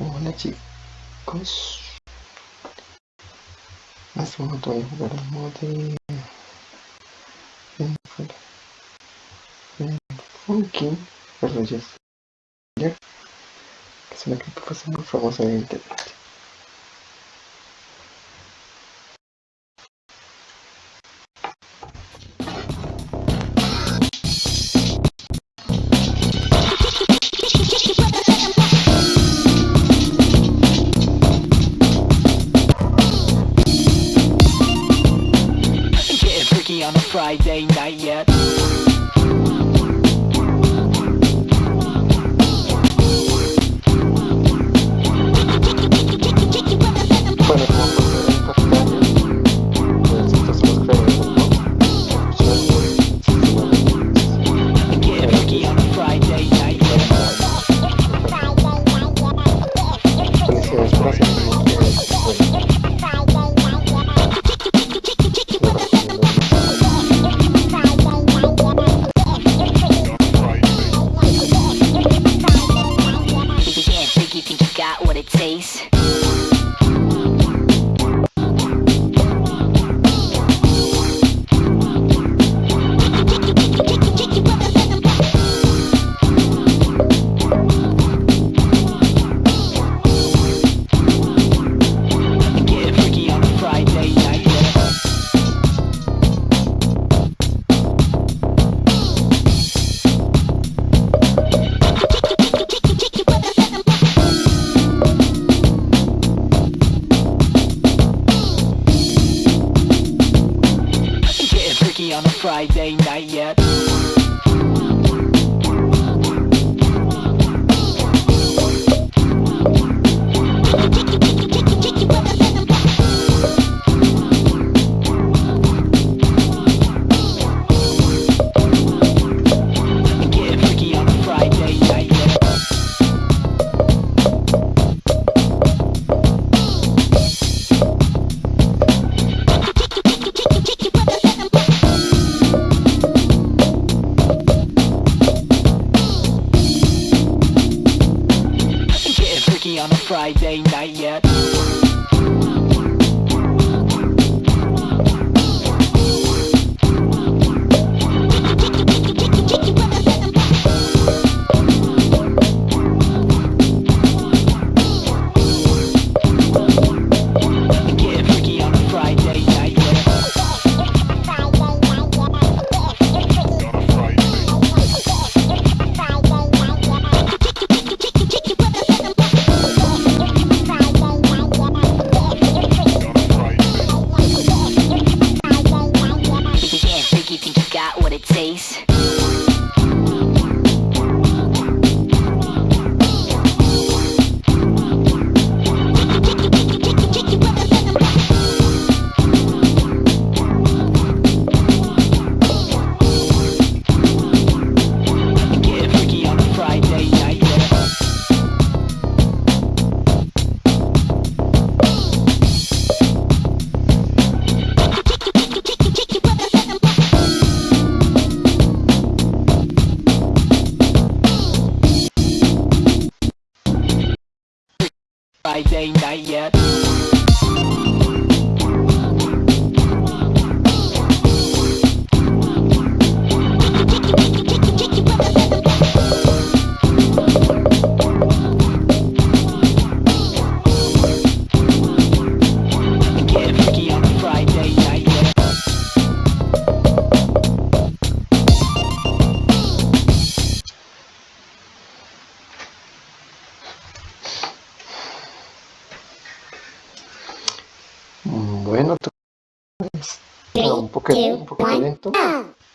Hola chicos. Hace un montón de jugar el modo de... Funky, es... Que es una creepypasta muy famosa en internet. On a Friday night yet. eyes. On a Friday night yet. On a Friday night yet. vocês. Entonces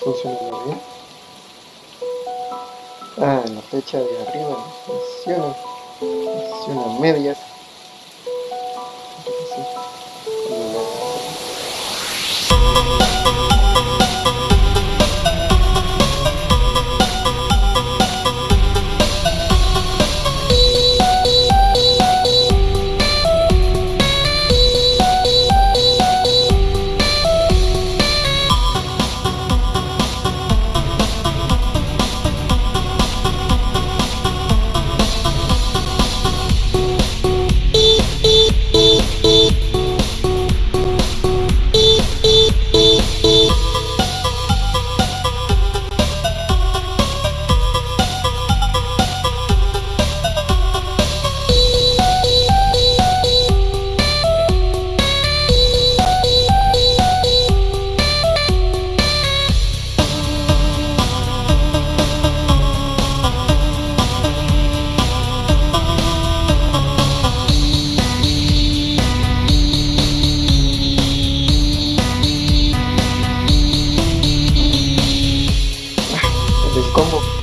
funciona bien. Ah, la flecha de arriba no funciona. Funciona a cómo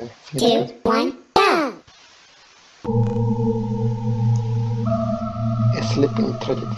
together. Two, one, down. A sleeping tragedy.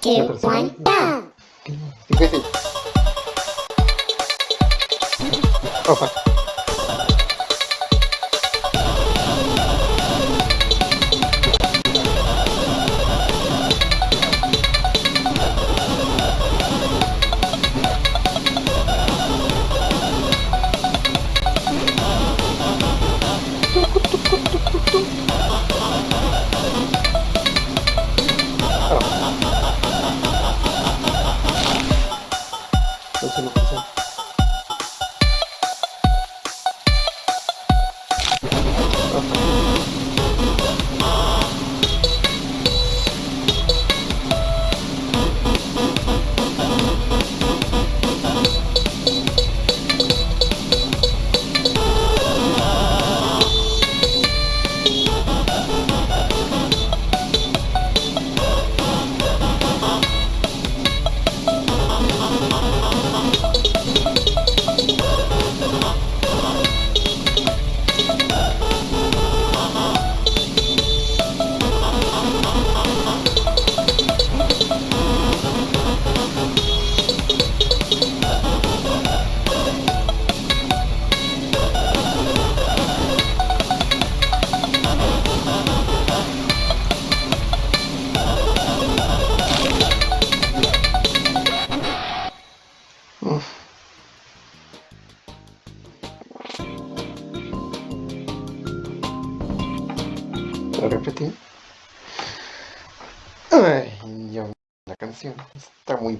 two, one, down. oh, fuck.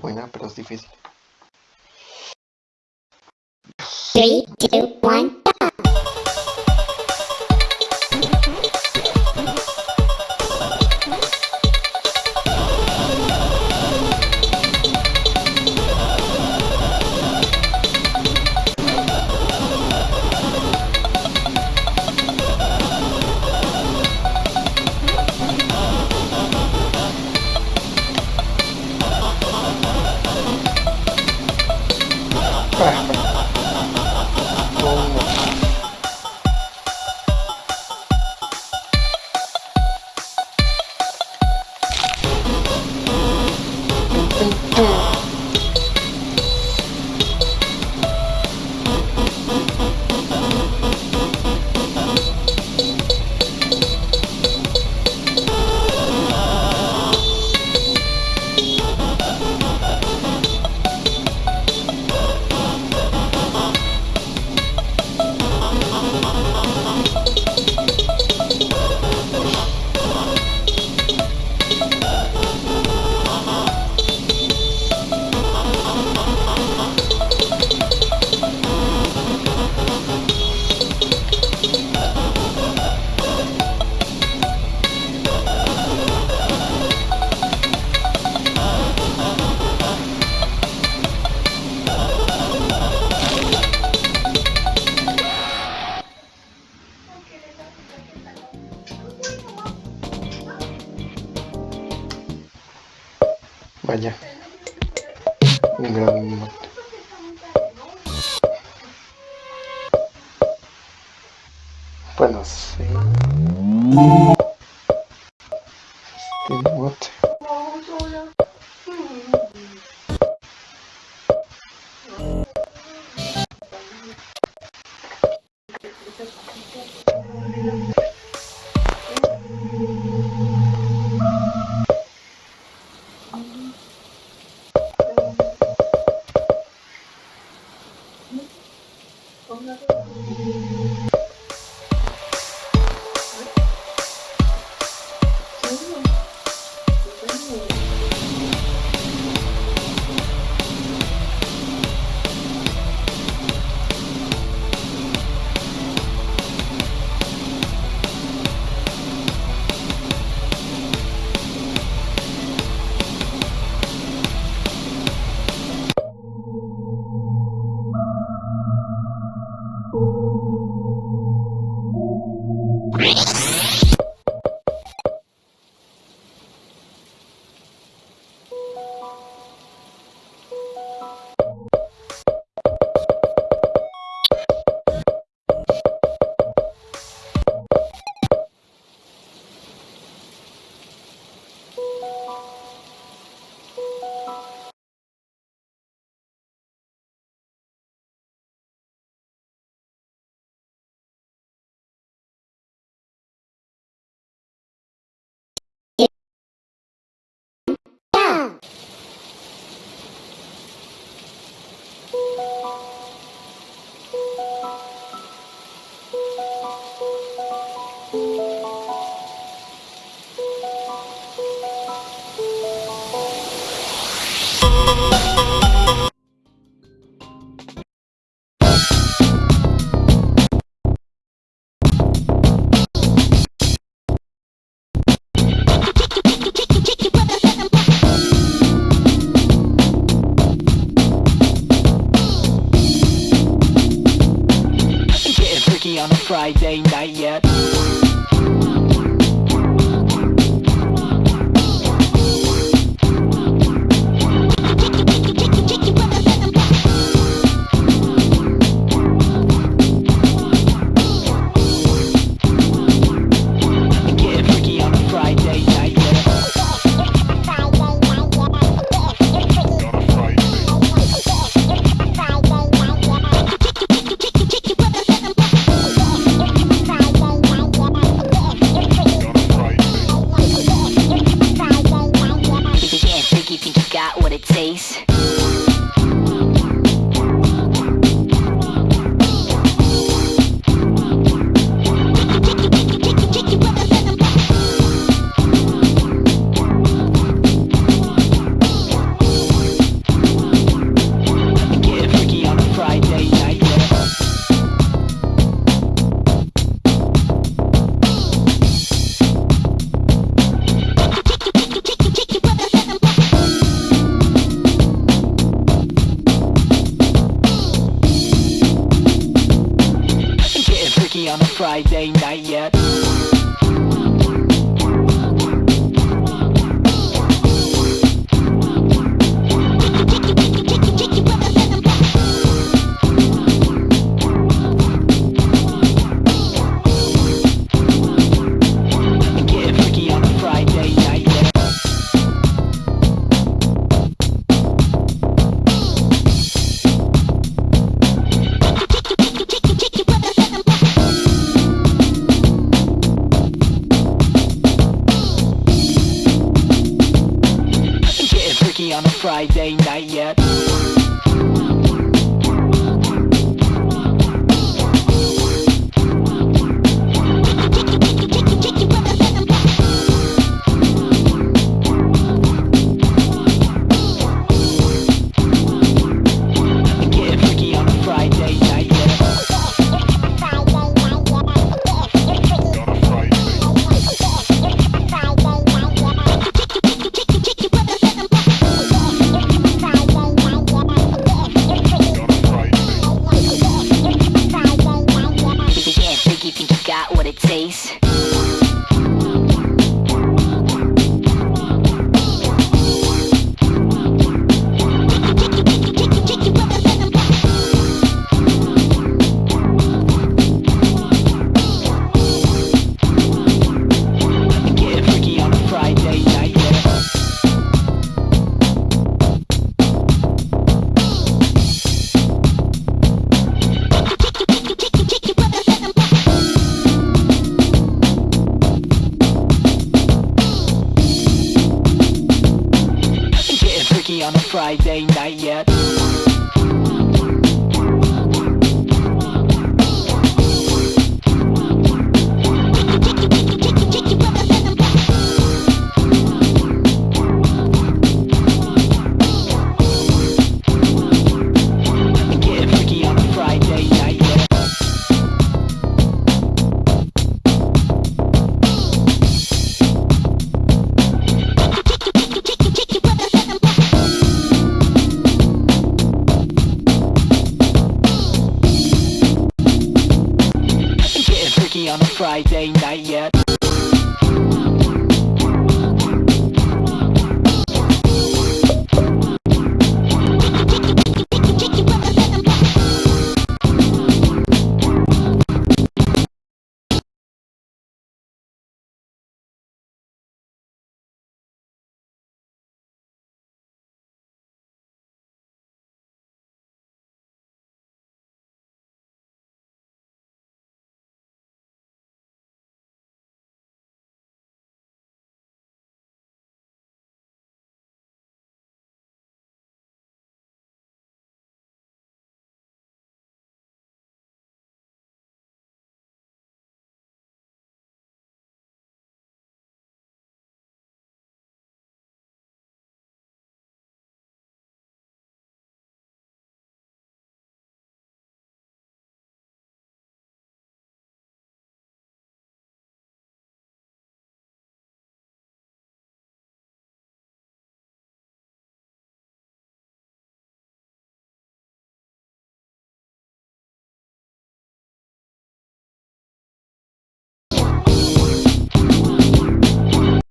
buena, pero es difícil. 3, 2, 1. Oh. on a Friday night yet. face. On a Friday night yet. on a Friday night yet. face.